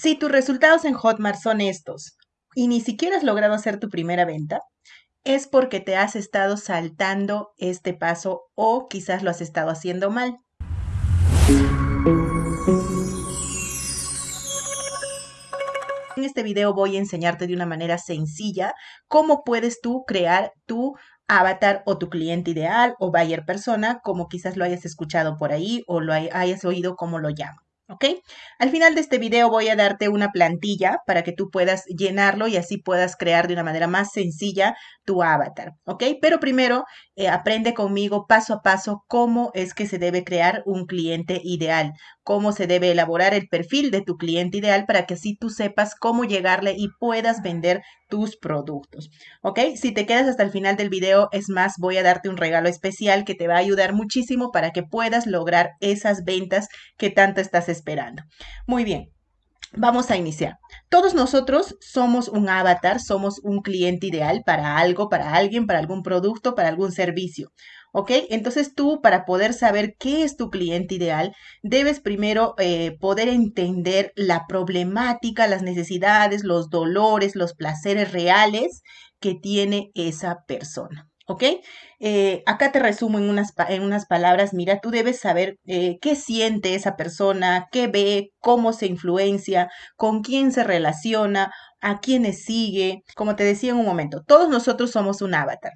Si tus resultados en Hotmart son estos y ni siquiera has logrado hacer tu primera venta, es porque te has estado saltando este paso o quizás lo has estado haciendo mal. En este video voy a enseñarte de una manera sencilla cómo puedes tú crear tu avatar o tu cliente ideal o buyer persona, como quizás lo hayas escuchado por ahí o lo hayas oído como lo llamo. ¿Ok? Al final de este video voy a darte una plantilla para que tú puedas llenarlo y así puedas crear de una manera más sencilla tu avatar, ¿ok? Pero primero eh, aprende conmigo paso a paso cómo es que se debe crear un cliente ideal, cómo se debe elaborar el perfil de tu cliente ideal para que así tú sepas cómo llegarle y puedas vender tus productos, ¿ok? Si te quedas hasta el final del video, es más, voy a darte un regalo especial que te va a ayudar muchísimo para que puedas lograr esas ventas que tanto estás esperando. Muy bien. Vamos a iniciar. Todos nosotros somos un avatar, somos un cliente ideal para algo, para alguien, para algún producto, para algún servicio. ¿Ok? Entonces tú, para poder saber qué es tu cliente ideal, debes primero eh, poder entender la problemática, las necesidades, los dolores, los placeres reales que tiene esa persona. ¿Ok? Eh, acá te resumo en unas, en unas palabras, mira, tú debes saber eh, qué siente esa persona, qué ve, cómo se influencia, con quién se relaciona, a quiénes sigue. Como te decía en un momento, todos nosotros somos un avatar.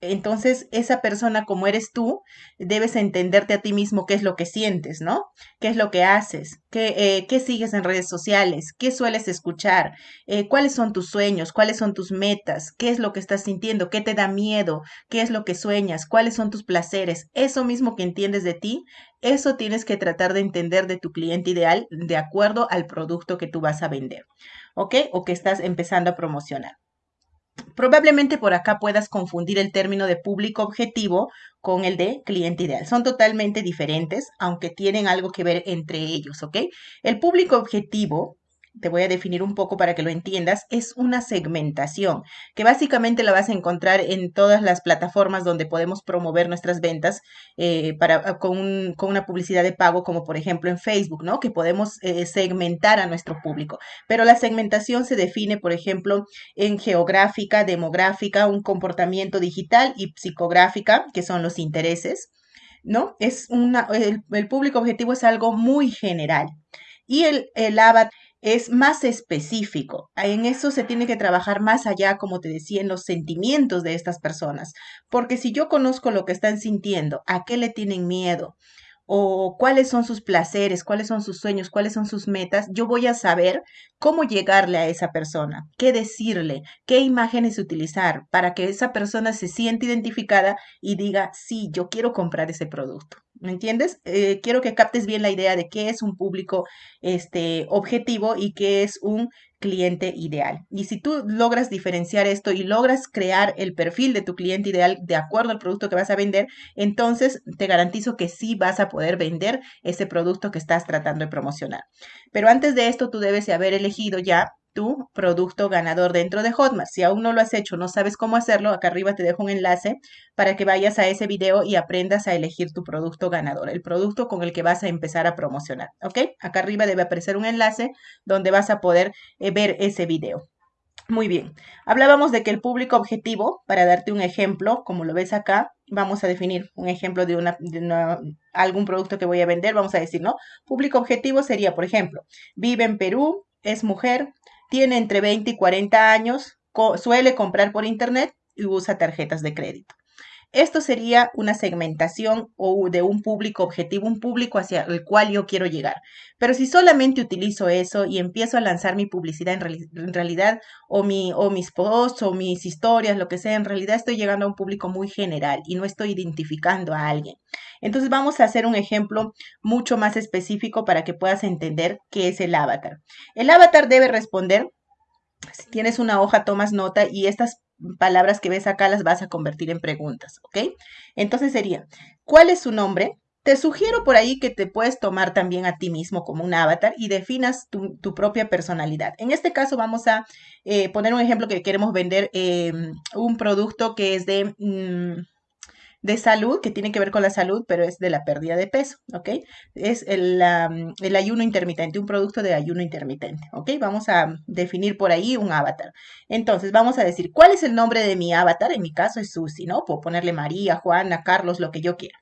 Entonces, esa persona como eres tú, debes entenderte a ti mismo qué es lo que sientes, ¿no? ¿Qué es lo que haces? ¿Qué, eh, qué sigues en redes sociales? ¿Qué sueles escuchar? Eh, ¿Cuáles son tus sueños? ¿Cuáles son tus metas? ¿Qué es lo que estás sintiendo? ¿Qué te da miedo? ¿Qué es lo que sueñas? ¿Cuáles son tus placeres? Eso mismo que entiendes de ti, eso tienes que tratar de entender de tu cliente ideal de acuerdo al producto que tú vas a vender, ¿ok? O que estás empezando a promocionar. Probablemente por acá puedas confundir el término de público objetivo con el de cliente ideal. Son totalmente diferentes, aunque tienen algo que ver entre ellos, ¿ok? El público objetivo te voy a definir un poco para que lo entiendas, es una segmentación, que básicamente la vas a encontrar en todas las plataformas donde podemos promover nuestras ventas eh, para, ah, con, una publicidad de pago, como por ejemplo en Facebook, ¿no? Que podemos eh, segmentar a nuestro público. Pero la segmentación se define, por ejemplo, en geográfica, demográfica, un comportamiento digital y psicográfica, que son los intereses, ¿no? Es una, el, público objetivo es algo muy general. Y el, el avatar es más específico. En eso se tiene que trabajar más allá, como te decía, en los sentimientos de estas personas. Porque si yo conozco lo que están sintiendo, a qué le tienen miedo, o cuáles son sus placeres, cuáles son sus sueños, cuáles son sus metas, yo voy a saber cómo llegarle a esa persona, qué decirle, qué imágenes utilizar para que esa persona se sienta identificada y diga, sí, yo quiero comprar ese producto. ¿Me entiendes? Eh, quiero que captes bien la idea de qué es un público este, objetivo y qué es un cliente ideal. Y si tú logras diferenciar esto y logras crear el perfil de tu cliente ideal de acuerdo al producto que vas a vender, entonces te garantizo que sí vas a poder vender ese producto que estás tratando de promocionar. Pero antes de esto, tú debes haber elegido ya tu producto ganador dentro de Hotmart. Si aún no lo has hecho, no sabes cómo hacerlo, acá arriba te dejo un enlace para que vayas a ese video y aprendas a elegir tu producto ganador, el producto con el que vas a empezar a promocionar, ¿ok? Acá arriba debe aparecer un enlace donde vas a poder eh, ver ese video. Muy bien, hablábamos de que el público objetivo, para darte un ejemplo, como lo ves acá, vamos a definir un ejemplo de, una, de algún producto que voy a vender, vamos a decir, ¿no? Público objetivo sería, por ejemplo, vive en Perú, es mujer, tiene entre 20 y 40 años, suele comprar por internet y usa tarjetas de crédito. Esto sería una segmentación o de un público objetivo, un público hacia el cual yo quiero llegar. Pero si solamente utilizo eso y empiezo a lanzar mi publicidad en, realidad, o, mi, o mis posts o mis historias, lo que sea, en realidad estoy llegando a un público muy general y no estoy identificando a alguien. Entonces vamos a hacer un ejemplo mucho más específico para que puedas entender qué es el avatar. El avatar debe responder si tienes una hoja, tomas nota y estas palabras que ves acá las vas a convertir en preguntas, ¿ok? Entonces sería, ¿cuál es su nombre? Te sugiero por ahí que te puedes tomar también a ti mismo como un avatar y definas tu, propia personalidad. En este caso vamos a eh, poner un ejemplo que queremos vender em, un producto que es de... Mm, de salud, que tiene que ver con la salud, pero es de la pérdida de peso, ¿ok? Es el, el ayuno intermitente, un producto de ayuno intermitente, ¿ok? Vamos a definir por ahí un avatar. Entonces, vamos a decir, ¿cuál es el nombre de mi avatar? En mi caso es Susi, ¿no? Puedo ponerle María, Juana, Carlos, lo que yo quiera.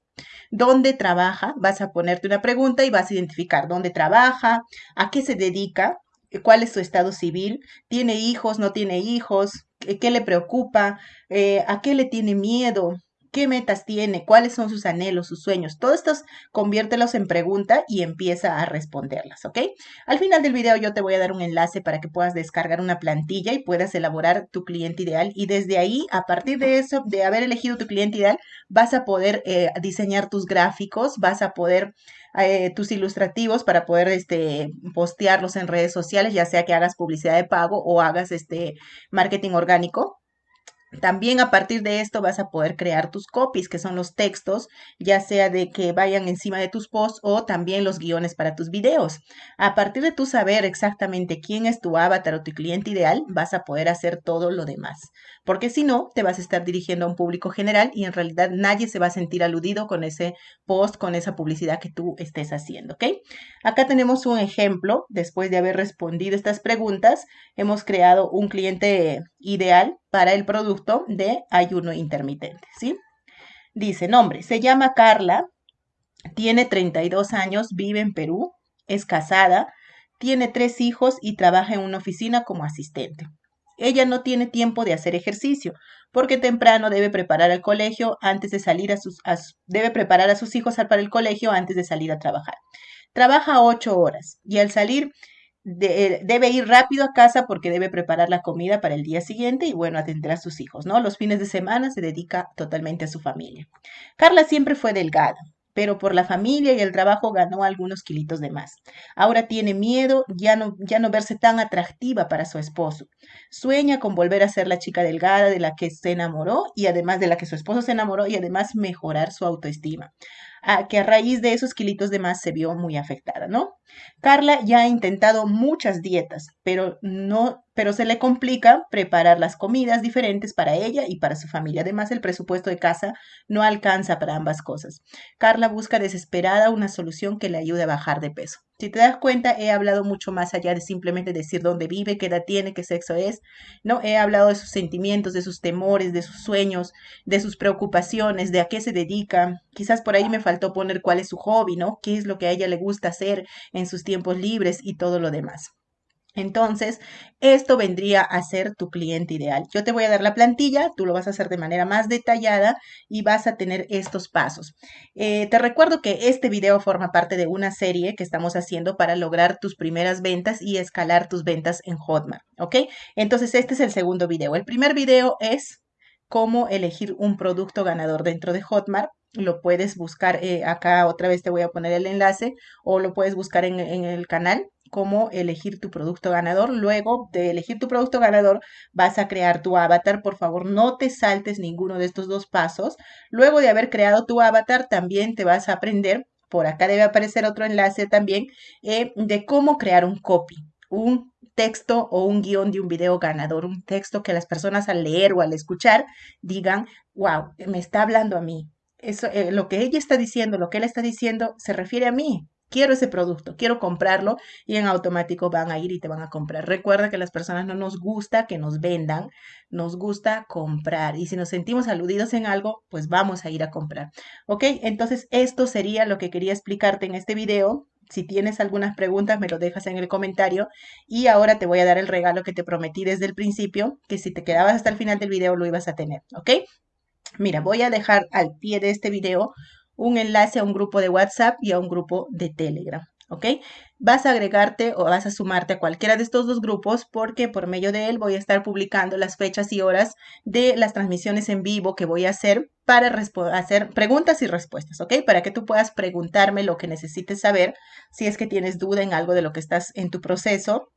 ¿Dónde trabaja? Vas a ponerte una pregunta y vas a identificar dónde trabaja, a qué se dedica, cuál es su estado civil, tiene hijos, no tiene hijos, qué le preocupa, eh, a qué le tiene miedo, qué metas tiene, cuáles son sus anhelos, sus sueños. Todo esto conviértelos en pregunta y empieza a responderlas, ¿ok? Al final del video yo te voy a dar un enlace para que puedas descargar una plantilla y puedas elaborar tu cliente ideal y desde ahí, a partir de eso, de haber elegido tu cliente ideal, vas a poder eh, diseñar tus gráficos, vas a poder eh, tus ilustrativos para poder este, postearlos en redes sociales, ya sea que hagas publicidad de pago o hagas este marketing orgánico. También a partir de esto vas a poder crear tus copies, que son los textos, ya sea de que vayan encima de tus posts o también los guiones para tus videos. A partir de tu saber exactamente quién es tu avatar o tu cliente ideal, vas a poder hacer todo lo demás. Porque si no, te vas a estar dirigiendo a un público general y en realidad nadie se va a sentir aludido con ese post, con esa publicidad que tú estés haciendo, ¿ok? Acá tenemos un ejemplo. Después de haber respondido estas preguntas, hemos creado un cliente ideal para el producto de ayuno intermitente, ¿sí? Dice, nombre, se llama Carla, tiene 32 años, vive en Perú, es casada, tiene tres hijos y trabaja en una oficina como asistente. Ella no tiene tiempo de hacer ejercicio porque temprano debe preparar al colegio antes de salir a sus debe preparar a sus hijos para el colegio antes de salir a trabajar. Trabaja ocho horas y al salir debe ir rápido a casa porque debe preparar la comida para el día siguiente y bueno, atender a sus hijos, ¿no? Los fines de semana se dedica totalmente a su familia. Carla siempre fue delgada, pero por la familia y el trabajo ganó algunos kilitos de más. Ahora tiene miedo ya no, ya no verse tan atractiva para su esposo. Sueña con volver a ser la chica delgada de la que se enamoró y además de la que su esposo se enamoró y además mejorar su autoestima que a raíz de esos kilitos de más se vio muy afectada, ¿no? Carla ya ha intentado muchas dietas, pero no, pero se le complica preparar las comidas diferentes para ella y para su familia. Además, el presupuesto de casa no alcanza para ambas cosas. Carla busca desesperada una solución que le ayude a bajar de peso. Si te das cuenta, he hablado mucho más allá de simplemente decir dónde vive, qué edad tiene, qué sexo es. No, he hablado de sus sentimientos, de sus temores, de sus sueños, de sus preocupaciones, de a qué se dedica. Quizás por ahí me faltó poner cuál es su hobby, ¿no? Qué es lo que a ella le gusta hacer en sus tiempos libres y todo lo demás. Entonces, esto vendría a ser tu cliente ideal. Yo te voy a dar la plantilla, tú lo vas a hacer de manera más detallada y vas a tener estos pasos. Eh, te recuerdo que este video forma parte de una serie que estamos haciendo para lograr tus primeras ventas y escalar tus ventas en Hotmart, ¿ok? Entonces, este es el segundo video. El primer video es cómo elegir un producto ganador dentro de Hotmart. Lo puedes buscar eh, acá, otra vez te voy a poner el enlace o lo puedes buscar en el canal cómo elegir tu producto ganador. Luego de elegir tu producto ganador, vas a crear tu avatar. Por favor, no te saltes ninguno de estos dos pasos. Luego de haber creado tu avatar, también te vas a aprender, por acá debe aparecer otro enlace también, eh, de cómo crear un copy, un texto o un guion de un video ganador, un texto que las personas al leer o al escuchar digan, wow, me está hablando a mí. Eso, eh, lo que ella está diciendo, lo que él está diciendo, se refiere a mí quiero ese producto, quiero comprarlo y en automático van a ir y te van a comprar. Recuerda que las personas no nos gusta que nos vendan, nos gusta comprar y si nos sentimos aludidos en algo, pues vamos a ir a comprar. ¿Ok? Entonces esto sería lo que quería explicarte en este video. Si tienes algunas preguntas, me lo dejas en el comentario. Y ahora te voy a dar el regalo que te prometí desde el principio, que si te quedabas hasta el final del video lo ibas a tener, ¿ok? Mira, voy a dejar al pie de este video un enlace a un grupo de WhatsApp y a un grupo de Telegram. ¿Ok? Vas a agregarte o vas a sumarte a cualquiera de estos dos grupos porque por medio de él voy a estar publicando las fechas y horas de las transmisiones en vivo que voy a hacer para hacer preguntas y respuestas, ¿ok? Para que tú puedas preguntarme lo que necesites saber si es que tienes duda en algo de lo que estás en tu proceso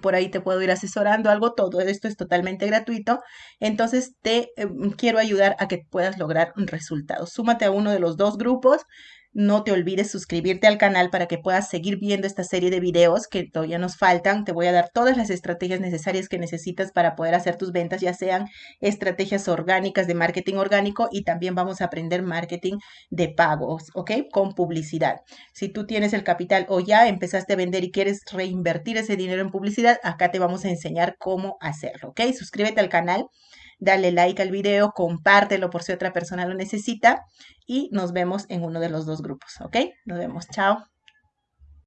por ahí te puedo ir asesorando algo, todo esto es totalmente gratuito, entonces te em, quiero ayudar a que puedas lograr resultados. Súmate a uno de los dos grupos, No te olvides suscribirte al canal para que puedas seguir viendo esta serie de videos que todavía nos faltan. Te voy a dar todas las estrategias necesarias que necesitas para poder hacer tus ventas, ya sean estrategias orgánicas de marketing orgánico y también vamos a aprender marketing de pagos, ¿ok? Con publicidad. Si tú tienes el capital o ya empezaste a vender y quieres reinvertir ese dinero en publicidad, acá te vamos a enseñar cómo hacerlo, ¿ok? Suscríbete al canal dale like al video, compártelo por si otra persona lo necesita y nos vemos en uno de los dos grupos, ¿ok? Nos vemos, chao.